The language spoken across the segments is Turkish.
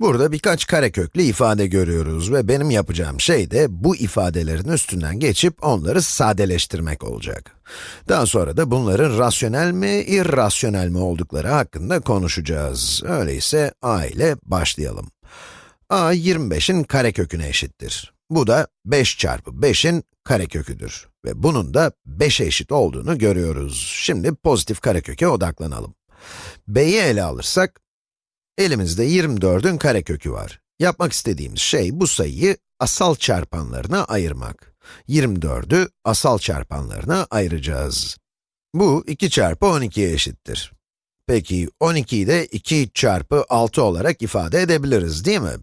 Burada birkaç kareköklü ifade görüyoruz ve benim yapacağım şey de bu ifadelerin üstünden geçip onları sadeleştirmek olacak. Daha sonra da bunların rasyonel mi, irrasyonel mi oldukları hakkında konuşacağız. Öyleyse a ile başlayalım. a 25'in kareköküne eşittir. Bu da 5 çarpı 5'in kareköküdür. Ve bunun da 5'e eşit olduğunu görüyoruz. Şimdi pozitif kareköke odaklanalım. b'yi ele alırsak, Elimizde 24'ün karekökü var. Yapmak istediğimiz şey bu sayıyı asal çarpanlarına ayırmak. 24'ü asal çarpanlarına ayıracağız. Bu 2 çarpı 12'ye eşittir. Peki 12'yi de 2 çarpı 6 olarak ifade edebiliriz değil mi?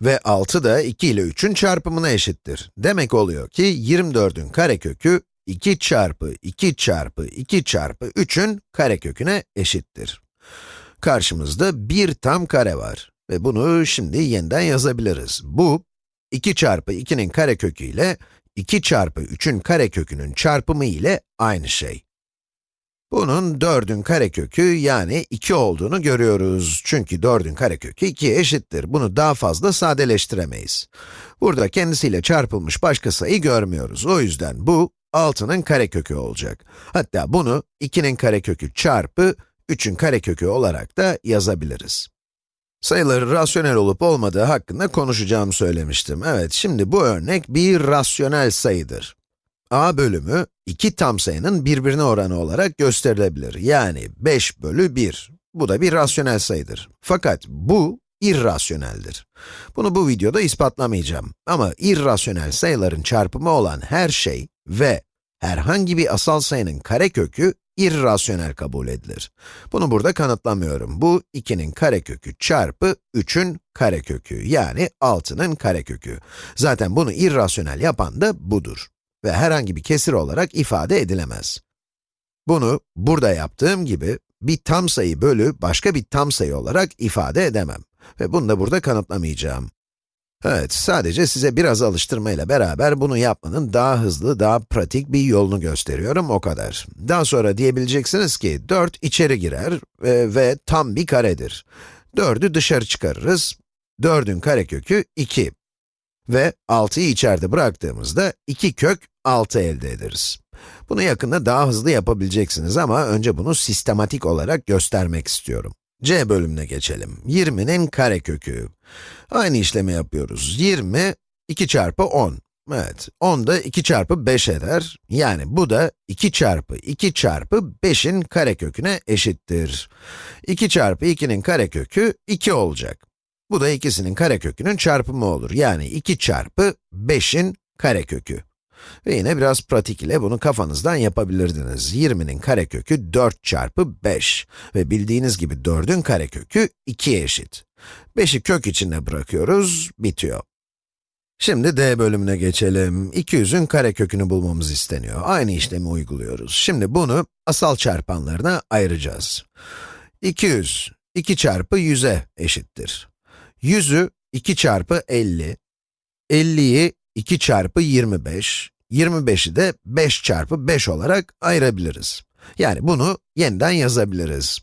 Ve 6 da 2 ile 3'ün çarpımına eşittir. Demek oluyor ki 24'ün karekökü 2 çarpı 2 çarpı 2 çarpı 3'ün kareköküne eşittir. Karşımızda bir tam kare var ve bunu şimdi yeniden yazabiliriz. Bu, 2 çarpı 2'nin karekökü ile 2 çarpı 3'ün karekökünün çarpımı ile aynı şey. Bunun 4'ün karekökü yani 2 olduğunu görüyoruz. Çünkü 4'ün karekökü 2'ye eşittir. Bunu daha fazla sadeleştiremeyiz. Burada kendisiyle çarpılmış başka sayı görmüyoruz. O yüzden bu 6'nın karekökü olacak. Hatta bunu 2'nin karekökü çarpı 3'ün karekökü olarak da yazabiliriz. Sayıları rasyonel olup olmadığı hakkında konuşacağımı söylemiştim. Evet, şimdi bu örnek bir rasyonel sayıdır. a bölümü, iki tam sayının birbirine oranı olarak gösterilebilir. Yani 5 bölü 1. Bu da bir rasyonel sayıdır. Fakat bu, irrasyoneldir. Bunu bu videoda ispatlamayacağım. Ama irrasyonel sayıların çarpımı olan her şey ve herhangi bir asal sayının karekökü irrasyonel kabul edilir. Bunu burada kanıtlamıyorum. Bu 2'nin karekökü çarpı 3'ün karekökü, yani 6'nın karekökü. Zaten bunu irrasyonel yapan da budur. Ve herhangi bir kesir olarak ifade edilemez. Bunu, burada yaptığım gibi, bir tam sayı bölü başka bir tam sayı olarak ifade edemem. Ve bunu da burada kanıtlamayacağım. Evet, sadece size biraz alıştırmayla beraber bunu yapmanın daha hızlı, daha pratik bir yolunu gösteriyorum, o kadar. Daha sonra diyebileceksiniz ki, 4 içeri girer ve, ve tam bir karedir. 4'ü dışarı çıkarırız, 4'ün karekökü 2. Ve 6'yı içeride bıraktığımızda 2 kök 6 elde ederiz. Bunu yakında daha hızlı yapabileceksiniz ama önce bunu sistematik olarak göstermek istiyorum. C bölümüne geçelim. 20'nin karekökü. Aynı işlemi yapıyoruz. 20, 2 çarpı 10. Evet, 10 da 2 çarpı 5 eder. Yani bu da 2 çarpı 2 çarpı 5'in kareköküne eşittir. 2 çarpı 2'nin karekökü 2 olacak. Bu da ikisinin karekökünün çarpımı olur. Yani 2 çarpı 5'in karekökü. Ve yine biraz pratik ile bunu kafanızdan yapabilirdiniz. 20'nin karekökü 4 çarpı 5 ve bildiğiniz gibi 4'ün karekökü 2'ye eşit. 5'i kök içinde bırakıyoruz, bitiyor. Şimdi d bölümüne geçelim. 200'ün karekökünü bulmamız isteniyor. Aynı işlemi uyguluyoruz. Şimdi bunu asal çarpanlarına ayıracağız. 200, 2 çarpı 100'e eşittir. 100'ü 2 çarpı 50, 50'yi 2 çarpı 25, 25'i de 5 çarpı 5 olarak ayırabiliriz. Yani bunu yeniden yazabiliriz.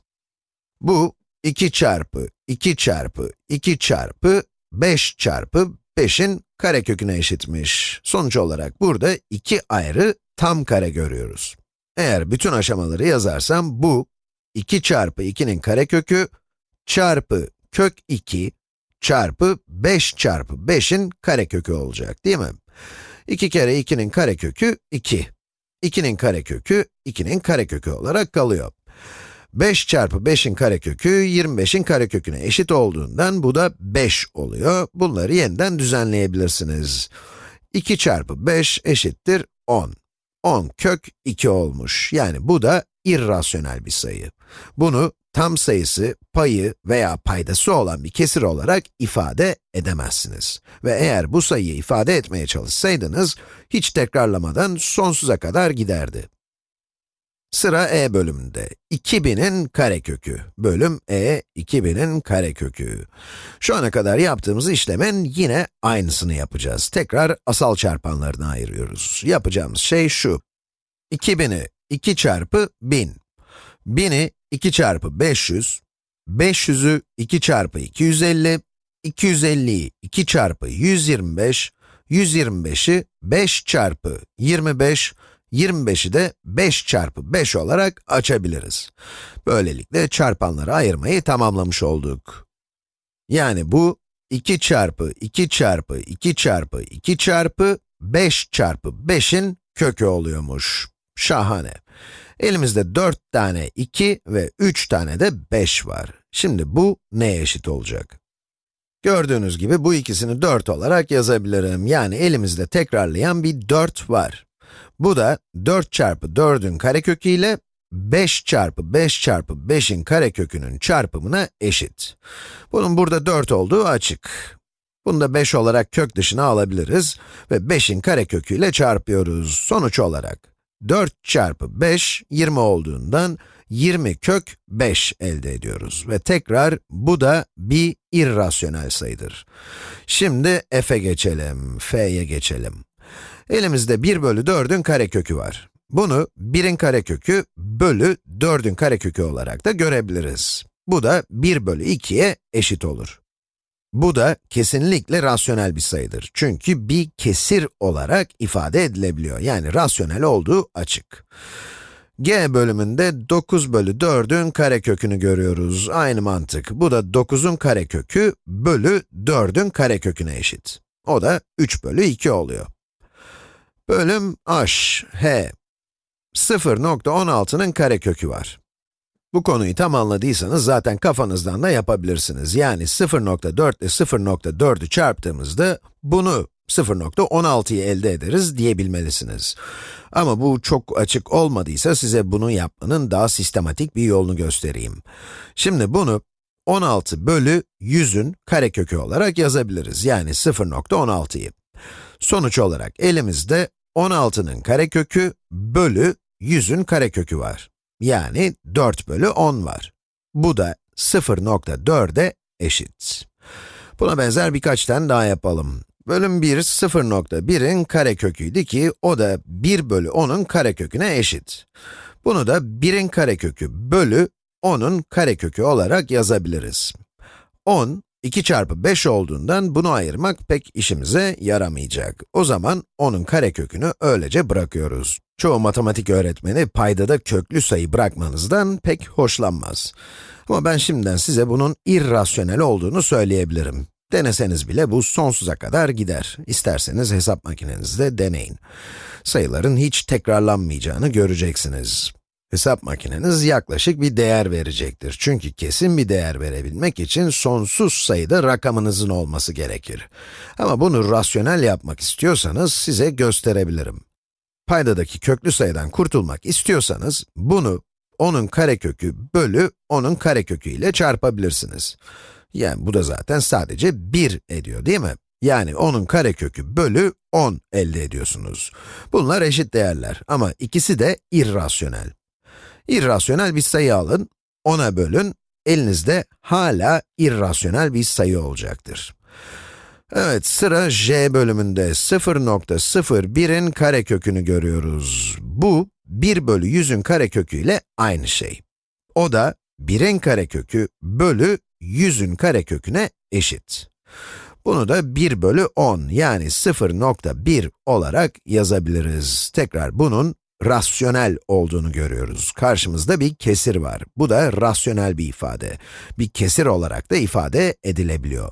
Bu 2 çarpı 2 çarpı 2 çarpı 5 çarpı 5'in kareköküne eşitmiş. Sonuç olarak burada iki ayrı tam kare görüyoruz. Eğer bütün aşamaları yazarsam bu 2 çarpı 2'nin karekökü çarpı kök 2 çarpı 5 çarpı 5'in karekökü olacak değil mi? 2 kere 2'nin karekökü 2. 2'nin karekökü 2'nin karekökü olarak kalıyor. 5 çarpı 5'in karekökü 25'in kareköküne eşit olduğundan bu da 5 oluyor. Bunları yeniden düzenleyebilirsiniz. 2 çarpı 5 eşittir 10. 10 kök 2 olmuş. Yani bu da irrasyonel bir sayı. Bunu tam sayısı, payı veya paydası olan bir kesir olarak ifade edemezsiniz. Ve eğer bu sayıyı ifade etmeye çalışsaydınız, hiç tekrarlamadan sonsuza kadar giderdi. Sıra e bölümünde. 2000'in karekökü. Bölüm e, 2000'in karekökü. Şu ana kadar yaptığımız işlemin yine aynısını yapacağız. Tekrar asal çarpanlarına ayırıyoruz. Yapacağımız şey şu. 2000'i 2 çarpı 1000. 1000'i 2 çarpı 500, 500'ü 2 çarpı 250, 250'yi 2 çarpı 125, 125'i 5 çarpı 25, 25'i de 5 çarpı 5 olarak açabiliriz. Böylelikle çarpanları ayırmayı tamamlamış olduk. Yani bu 2 çarpı 2 çarpı 2 çarpı 2 çarpı 5 çarpı 5'in kökü oluyormuş. Şahane. Elimizde 4 tane 2 ve 3 tane de 5 var. Şimdi bu neye eşit olacak? Gördüğünüz gibi bu ikisini 4 olarak yazabilirim. Yani elimizde tekrarlayan bir 4 var. Bu da 4 çarpı 4'ün karekökü ile 5 çarpı 5 çarpı 5'in karekökünün çarpımına eşit. Bunun burada 4 olduğu açık. Bunu da 5 olarak kök dışına alabiliriz ve 5'in kareköküyle çarpıyoruz. Sonuç olarak 4 çarpı 5, 20 olduğundan 20 kök 5 elde ediyoruz. Ve tekrar bu da bir irrasyonel sayıdır. Şimdi f'e geçelim, f'ye geçelim. Elimizde 1 bölü 4'ün karekökü var. Bunu 1'in karekökü bölü 4'ün karekökü olarak da görebiliriz. Bu da 1 bölü 2'ye eşit olur. Bu da kesinlikle rasyonel bir sayıdır. Çünkü bir kesir olarak ifade edilebiliyor. Yani rasyonel olduğu açık. g bölümünde 9 bölü 4'ün karekökünü görüyoruz. Aynı mantık. Bu da 9'un karekökü bölü 4'ün kareköküne eşit. O da 3 bölü 2 oluyor. Bölüm h, h. 0.16'nın karekökü var. Bu konuyu tam anladıysanız zaten kafanızdan da yapabilirsiniz. Yani 0.4 ile 0.4'ü çarptığımızda bunu 0.16'yı elde ederiz diyebilmelisiniz. Ama bu çok açık olmadıysa size bunu yapmanın daha sistematik bir yolunu göstereyim. Şimdi bunu 16 bölü 100'ün karekökü olarak yazabiliriz. Yani 0.16'yı. Sonuç olarak elimizde 16'nın karekökü bölü 100'ün karekökü var. Yani 4 bölü 10 var. Bu da 0.4'e eşit. Buna benzer birkaç tane daha yapalım. Bölüm 1, 0.1'in kareköküydü ki, o da 1 bölü 10'un kareköküne eşit. Bunu da 1'in karekökü bölü 10'un karekökü olarak yazabiliriz. 10, 2 çarpı 5 olduğundan bunu ayırmak pek işimize yaramayacak. O zaman 10'un karekökünü öylece bırakıyoruz. Çoğu matematik öğretmeni paydada köklü sayı bırakmanızdan pek hoşlanmaz. Ama ben şimdiden size bunun irrasyonel olduğunu söyleyebilirim. Deneseniz bile bu sonsuza kadar gider. İsterseniz hesap makinenizde deneyin. Sayıların hiç tekrarlanmayacağını göreceksiniz. Hesap makineniz yaklaşık bir değer verecektir. Çünkü kesin bir değer verebilmek için sonsuz sayıda rakamınızın olması gerekir. Ama bunu rasyonel yapmak istiyorsanız size gösterebilirim. Paydadaki köklü sayıdan kurtulmak istiyorsanız, bunu onun karekökü bölü onun karekökü ile çarpabilirsiniz. Yani bu da zaten sadece 1 ediyor değil mi? Yani onun karekökü bölü 10 elde ediyorsunuz. Bunlar eşit değerler ama ikisi de irrasyonel. İrrasyonel bir sayı alın, 10'a bölün, elinizde hala irrasyonel bir sayı olacaktır. Evet, sıra j bölümünde 0.01'in karekökünü görüyoruz. Bu, 1 bölü 100'ün karekökü ile aynı şey. O da 1'in karekökü bölü 100'ün kareköküne eşit. Bunu da 1 bölü 10 yani 0.1 olarak yazabiliriz. Tekrar bunun rasyonel olduğunu görüyoruz. Karşımızda bir kesir var. Bu da rasyonel bir ifade. Bir kesir olarak da ifade edilebiliyor.